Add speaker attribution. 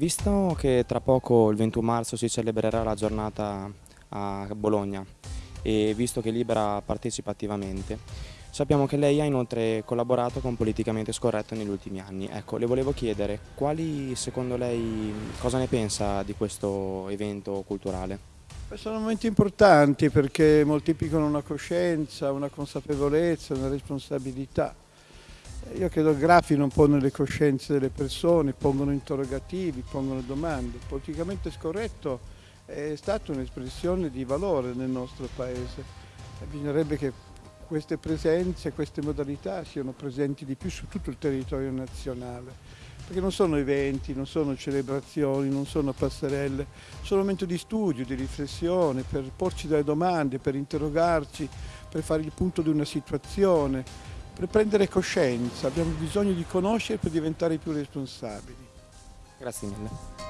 Speaker 1: Visto che tra poco il 21 marzo si celebrerà la giornata a Bologna e visto che Libera partecipa attivamente, sappiamo che lei ha inoltre collaborato con Politicamente Scorretto negli ultimi anni. Ecco, le volevo chiedere quali secondo lei, cosa ne pensa di questo evento culturale?
Speaker 2: Sono momenti importanti perché moltiplicano una coscienza, una consapevolezza, una responsabilità. Io credo grafino un po' nelle coscienze delle persone, pongono interrogativi, pongono domande. Politicamente scorretto è stata un'espressione di valore nel nostro paese. Bisognerebbe che queste presenze, queste modalità siano presenti di più su tutto il territorio nazionale, perché non sono eventi, non sono celebrazioni, non sono passerelle, sono momenti di studio, di riflessione, per porci delle domande, per interrogarci, per fare il punto di una situazione, per prendere coscienza, abbiamo bisogno di conoscere per diventare più responsabili.
Speaker 1: Grazie mille.